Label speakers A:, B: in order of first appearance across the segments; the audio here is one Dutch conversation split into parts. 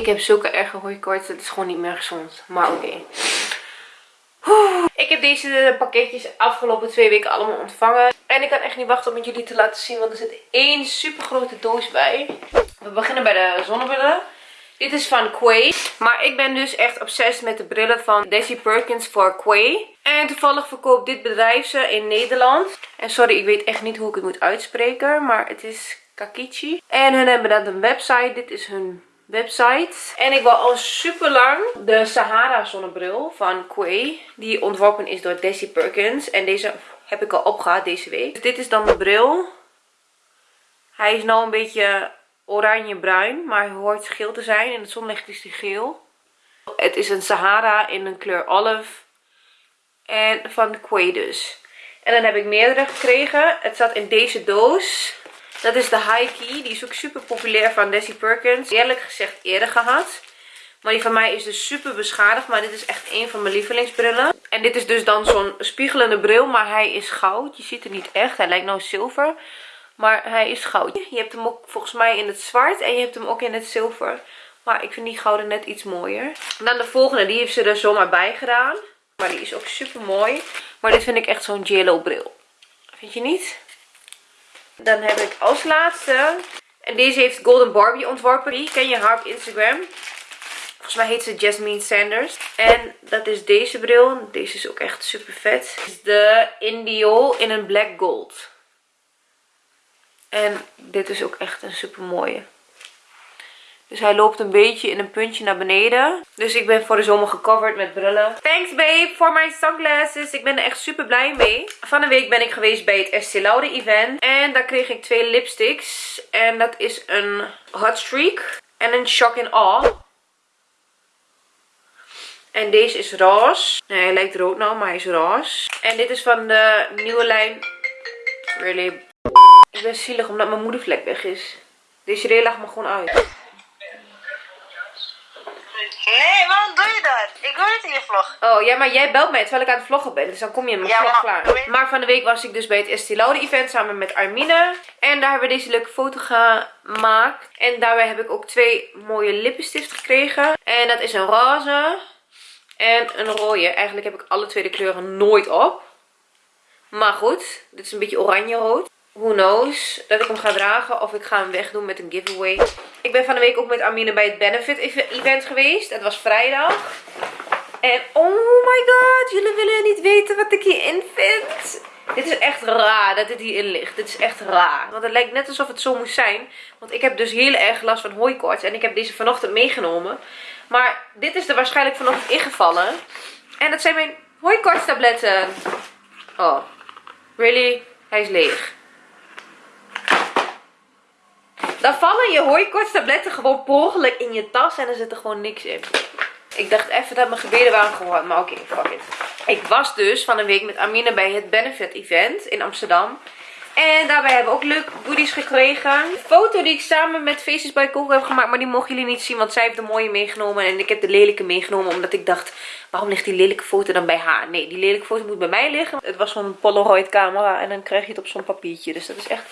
A: Ik heb zulke erge hooikoorts. Het is gewoon niet meer gezond. Maar oké. Ik heb deze pakketjes afgelopen twee weken allemaal ontvangen. En ik kan echt niet wachten om het jullie te laten zien. Want er zit één super grote doos bij. We beginnen bij de zonnebrillen. Dit is van Quay. Maar ik ben dus echt obsessief met de brillen van Desi Perkins voor Quay. En toevallig verkoopt dit bedrijf ze in Nederland. En sorry, ik weet echt niet hoe ik het moet uitspreken. Maar het is Kakichi. En hun hebben dat een website. Dit is hun website. En ik wil al super lang de Sahara zonnebril van Quay. Die ontworpen is door Desi Perkins. En deze heb ik al opgehaald deze week. Dus dit is dan de bril. Hij is nou een beetje oranje-bruin. Maar hij hoort geel te zijn. In het zonlicht is hij geel. Het is een Sahara in een kleur olive. En van Quay dus. En dan heb ik meerdere gekregen. Het zat in deze doos. Dat is de High Key. Die is ook super populair van Desi Perkins. Eerlijk gezegd eerder gehad. Maar die van mij is dus super beschadigd. Maar dit is echt een van mijn lievelingsbrillen. En dit is dus dan zo'n spiegelende bril. Maar hij is goud. Je ziet het niet echt. Hij lijkt nou zilver. Maar hij is goud. Je hebt hem ook volgens mij in het zwart. En je hebt hem ook in het zilver. Maar ik vind die gouden net iets mooier. dan de volgende. Die heeft ze er zomaar bij gedaan. Maar die is ook super mooi. Maar dit vind ik echt zo'n jello bril. Vind je niet? Dan heb ik als laatste. En deze heeft Golden Barbie ontworpen. Die ken je haar op Instagram. Volgens mij heet ze Jasmine Sanders. En dat is deze bril. Deze is ook echt super vet. De Indio in een black gold. En dit is ook echt een super mooie. Dus hij loopt een beetje in een puntje naar beneden. Dus ik ben voor de zomer gecoverd met brillen. Thanks babe voor mijn sunglasses. Ik ben er echt super blij mee. Van een week ben ik geweest bij het Estee Lauder event. En daar kreeg ik twee lipsticks. En dat is een Hot Streak en een Shock in Awe. En deze is roze. Nee, hij lijkt rood nou, maar hij is roze. En dit is van de nieuwe lijn. Really. Ik ben zielig omdat mijn moedervlek weg is. Deze reel lag me gewoon uit.
B: Nee, waarom doe je dat? Ik wil het in je vlog.
A: Oh, ja, maar jij belt mij terwijl ik aan het vloggen ben. Dus dan kom je in mijn
B: Ja,
A: vlog
B: maar-
A: klaar. Maar van de week was ik dus bij het Estee Lauder event samen met Armine. En daar hebben we deze leuke foto gemaakt. En daarbij heb ik ook twee mooie lippenstiften gekregen. En dat is een roze en een rode. Eigenlijk heb ik alle twee de kleuren nooit op. Maar goed, dit is een beetje oranje-rood. Who knows dat ik hem ga dragen of ik ga hem wegdoen met een giveaway. Ik ben van de week ook met Amine bij het Benefit ev- event geweest. Het was vrijdag. En oh my god, jullie willen niet weten wat ik hierin vind. Dit is echt raar dat dit hierin ligt. Dit is echt raar. Want het lijkt net alsof het zo moest zijn. Want ik heb dus heel erg last van hooikoorts. En ik heb deze vanochtend meegenomen. Maar dit is er waarschijnlijk vanochtend ingevallen. En dat zijn mijn hooikoortstabletten. Oh, really? Hij is leeg. Dan vallen je hooikoortstabletten gewoon per in je tas en er zit er gewoon niks in. Ik dacht even dat mijn gebeden waren gehoord, maar oké, fuck it. Ik was dus van een week met Amine bij het Benefit Event in Amsterdam. En daarbij hebben we ook leuke goodies gekregen. De foto die ik samen met Faces by Coco heb gemaakt, maar die mogen jullie niet zien. Want zij heeft de mooie meegenomen en ik heb de lelijke meegenomen. Omdat ik dacht, waarom ligt die lelijke foto dan bij haar? Nee, die lelijke foto moet bij mij liggen. Het was zo'n Polaroid camera en dan krijg je het op zo'n papiertje. Dus dat is echt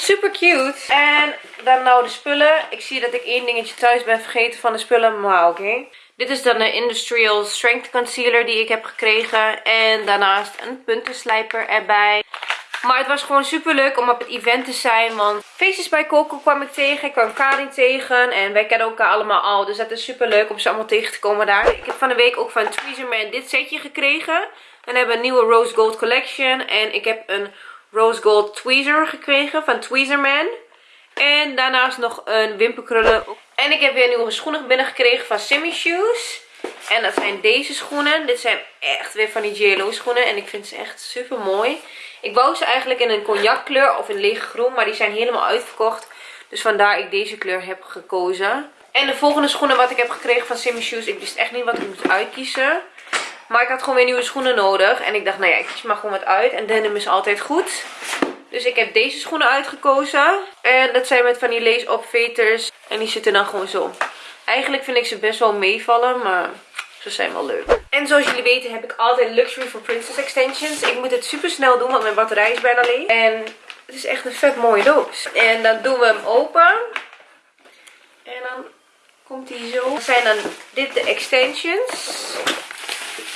A: super cute. En dan nou de spullen. Ik zie dat ik één dingetje thuis ben vergeten van de spullen, maar oké. Dit is dan de Industrial Strength Concealer die ik heb gekregen. En daarnaast een puntenslijper erbij. Maar het was gewoon super leuk om op het event te zijn. Want Faces bij Coco kwam ik tegen. Ik kwam Karin tegen. En wij kennen elkaar allemaal al. Dus dat is super leuk om ze allemaal tegen te komen daar. Ik heb van de week ook van Tweezerman dit setje gekregen. En hebben een nieuwe Rose Gold Collection. En ik heb een Rose Gold Tweezer gekregen van Tweezerman. En daarnaast nog een wimperkrullen. En ik heb weer nieuwe schoenen binnengekregen van Simmy Shoes. En dat zijn deze schoenen. Dit zijn echt weer van die JLO schoenen. En ik vind ze echt super mooi. Ik wou ze eigenlijk in een cognac kleur of in lege groen. Maar die zijn helemaal uitverkocht. Dus vandaar ik deze kleur heb gekozen. En de volgende schoenen wat ik heb gekregen van Simmy Shoes. Ik wist echt niet wat ik moest uitkiezen. Maar ik had gewoon weer nieuwe schoenen nodig. En ik dacht, nou ja, ik kies gewoon wat uit. En denim is altijd goed. Dus ik heb deze schoenen uitgekozen. En dat zijn met van die lace opveters. En die zitten dan gewoon zo. Eigenlijk vind ik ze best wel meevallen, maar ze zijn wel leuk. En zoals jullie weten heb ik altijd Luxury for Princess extensions. Ik moet het super snel doen, want mijn batterij is bijna leeg. En het is echt een vet mooie doos. En dan doen we hem open. En dan Komt die zo. Dat zijn dan dit de extensions.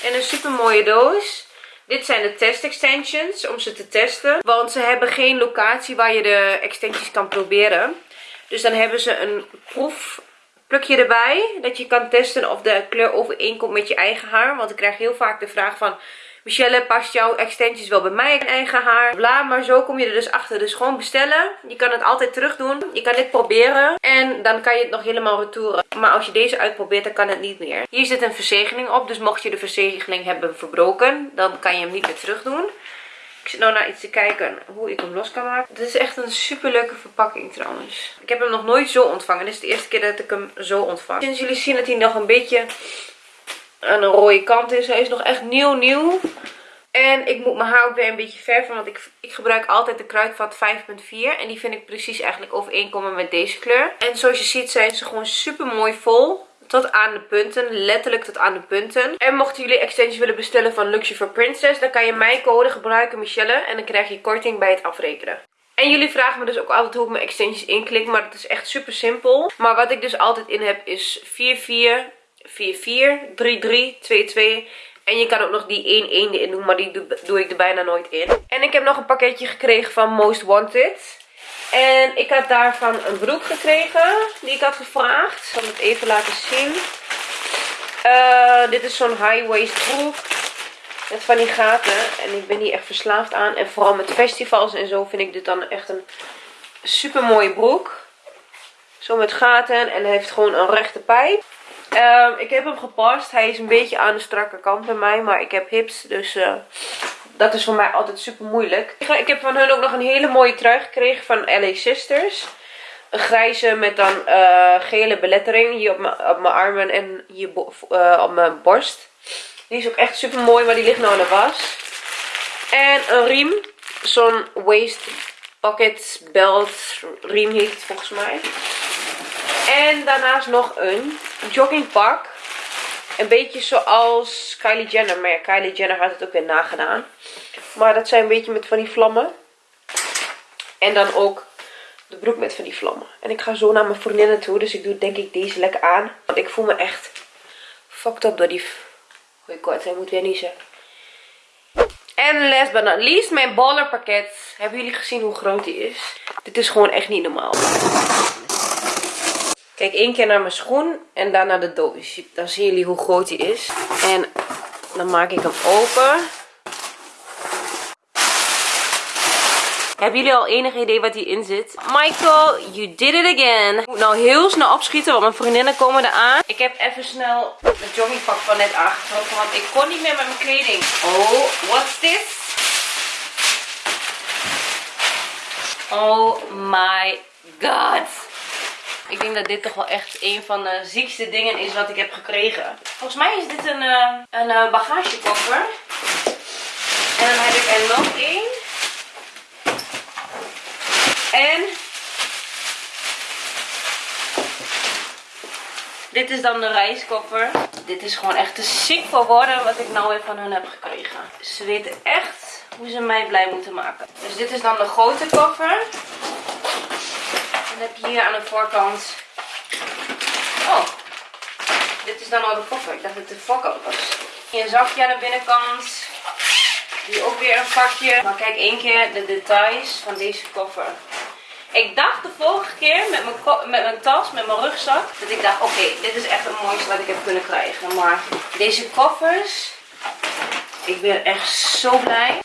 A: En een super mooie doos. Dit zijn de test extensions om ze te testen. Want ze hebben geen locatie waar je de extensions kan proberen. Dus dan hebben ze een proefplukje erbij. Dat je kan testen of de kleur overeenkomt met je eigen haar. Want ik krijg heel vaak de vraag van... Michelle, past jouw extensions wel bij mijn eigen haar? Bla, maar zo kom je er dus achter. Dus gewoon bestellen. Je kan het altijd terug doen. Je kan dit proberen. En dan kan je het nog helemaal retouren. Maar als je deze uitprobeert, dan kan het niet meer. Hier zit een verzegeling op. Dus mocht je de verzegeling hebben verbroken, dan kan je hem niet meer terug doen. Ik zit nou naar iets te kijken hoe ik hem los kan maken. Dit is echt een super leuke verpakking trouwens. Ik heb hem nog nooit zo ontvangen. Dit is de eerste keer dat ik hem zo ontvang. Sinds jullie zien dat hij nog een beetje aan een rode kant is. Hij is nog echt nieuw nieuw. En ik moet mijn haar ook weer een beetje verven. Want ik, ik gebruik altijd de kruidvat 5.4. En die vind ik precies eigenlijk overeenkomen met deze kleur. En zoals je ziet zijn ze gewoon super mooi vol. Tot aan de punten. Letterlijk tot aan de punten. En mochten jullie extensions willen bestellen van Luxury for Princess. Dan kan je mijn code gebruiken Michelle. En dan krijg je korting bij het afrekenen. En jullie vragen me dus ook altijd hoe ik mijn extensions inklik. Maar dat is echt super simpel. Maar wat ik dus altijd in heb is 44 4-4, 3-3, 2-2. En je kan ook nog die 1-1 erin doen, maar die doe, ik er bijna nooit in. En ik heb nog een pakketje gekregen van Most Wanted. En ik had daarvan een broek gekregen, die ik had gevraagd. Ik zal het even laten zien. Uh, dit is zo'n high waist broek. Met van die gaten. En ik ben hier echt verslaafd aan. En vooral met festivals en zo vind ik dit dan echt een super mooie broek. Zo met gaten. En hij heeft gewoon een rechte pijp. Um, ik heb hem gepast. Hij is een beetje aan de strakke kant bij mij. Maar ik heb hips. Dus uh, dat is voor mij altijd super moeilijk. Ik heb van hun ook nog een hele mooie trui gekregen van LA Sisters. Een grijze met dan uh, gele belettering. Hier op mijn armen en hier uh, op mijn borst. Die is ook echt super mooi. Maar die ligt nou in de was. En een riem. Zo'n waist pocket belt riem heet het volgens mij. En daarnaast nog een joggingpak. Een beetje zoals Kylie Jenner. Maar ja, Kylie Jenner had het ook weer nagedaan. Maar dat zijn een beetje met van die vlammen. En dan ook de broek met van die vlammen. En ik ga zo naar mijn vriendinnen toe. Dus ik doe denk ik deze lekker aan. Want ik voel me echt fucked up door die... Hoi kort, hij moet weer niezen. En last but not least, mijn ballerpakket. Hebben jullie gezien hoe groot die is? Dit is gewoon echt niet normaal. Kijk één keer naar mijn schoen en naar de doos. Dan zien jullie hoe groot die is. En dan maak ik hem open. Hebben jullie al enig idee wat hierin zit? Michael, you did it again. Ik moet nou heel snel opschieten, want mijn vriendinnen komen eraan. Ik heb even snel het joggingpak van net aangetrokken, want ik kon niet meer met mijn kleding. Oh, what's this? Oh my god. Denk dat dit toch wel echt een van de ziekste dingen is wat ik heb gekregen. Volgens mij is dit een, uh, een uh, bagagekoffer. En dan heb ik er nog één. En dit is dan de reiskoffer. Dit is gewoon echt te ziek voor woorden wat ik nou weer van hun heb gekregen. Ze weten echt hoe ze mij blij moeten maken. Dus dit is dan de grote koffer. Dan heb je hier aan de voorkant... Oh, dit is dan al de koffer. Ik dacht dat het de voorkant was. Hier een zakje aan de binnenkant. Hier ook weer een vakje. Maar kijk één keer de details van deze koffer. Ik dacht de vorige keer met mijn, met tas, met mijn rugzak, dat ik dacht, oké, dit is echt het mooiste wat ik heb kunnen krijgen. Maar deze koffers, ik ben echt zo blij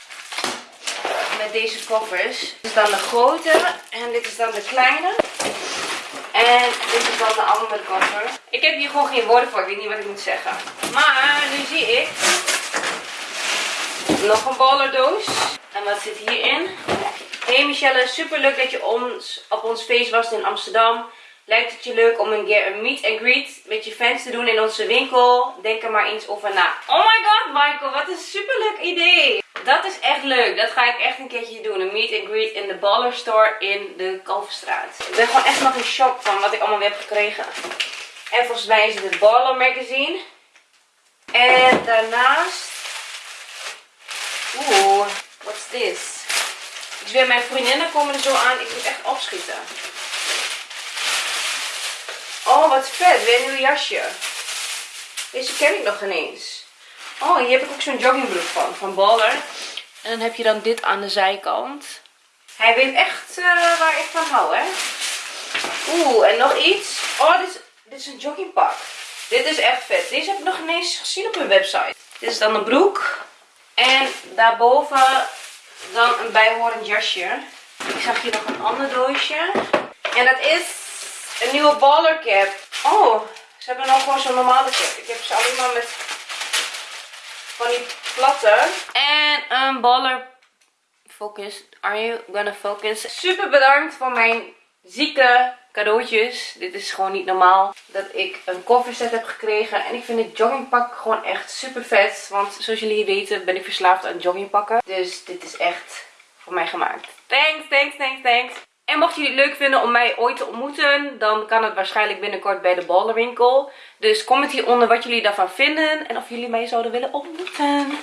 A: deze koffers. Dit is dan de grote en dit is dan de kleine. En dit is dan de andere koffer. Ik heb hier gewoon geen woorden voor, ik weet niet wat ik moet zeggen. Maar nu zie ik nog een ballerdoos. En wat zit hierin? Hey Michelle, super leuk dat je ons, op ons feest was in Amsterdam. Lijkt het je leuk om een keer een meet and greet met je fans te doen in onze winkel? Denk er maar eens over na. Oh my god Michael, wat een super leuk idee. Dat is echt leuk. Dat ga ik echt een keertje doen. Een meet and greet in de Baller Store in de Kalverstraat. Ik ben gewoon echt nog in shock van wat ik allemaal weer heb gekregen. En volgens mij is het het Baller magazine. En daarnaast... Oeh, what's this? Dus weer mijn vriendinnen komen er zo aan. Ik moet echt opschieten. Oh, wat vet. Weer een nieuw jasje. Deze ken ik nog ineens. Oh, hier heb ik ook zo'n joggingbroek van. Van Baller. En dan heb je dan dit aan de zijkant. Hij weet echt eh, waar ik van hou, hè. Oeh, en nog iets. Oh, dit is, dit is een joggingpak. Dit is echt vet. Deze heb ik nog ineens gezien op hun website. Dit is dan een broek. En daarboven dan een bijhorend jasje. Ik zag hier nog een ander doosje. En dat is een nieuwe baller cap. Oh, ze hebben nog gewoon zo'n normale cap. Ik heb ze alleen maar met van die platte. En een baller focus. Are you gonna focus? Super bedankt voor mijn zieke cadeautjes. Dit is gewoon niet normaal dat ik een kofferset heb gekregen. En ik vind dit joggingpak gewoon echt super vet. Want zoals jullie weten ben ik verslaafd aan joggingpakken. Dus dit is echt voor mij gemaakt. Thanks, thanks, thanks, thanks. En mocht jullie het leuk vinden om mij ooit te ontmoeten, dan kan het waarschijnlijk binnenkort bij de ballenwinkel. Dus comment hieronder wat jullie daarvan vinden en of jullie mij zouden willen ontmoeten.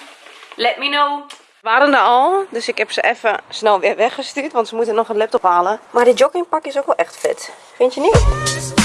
A: Let me know. We waren er al, dus ik heb ze even snel weer weggestuurd, want ze moeten nog een laptop halen. Maar dit joggingpak is ook wel echt vet. Vind je niet?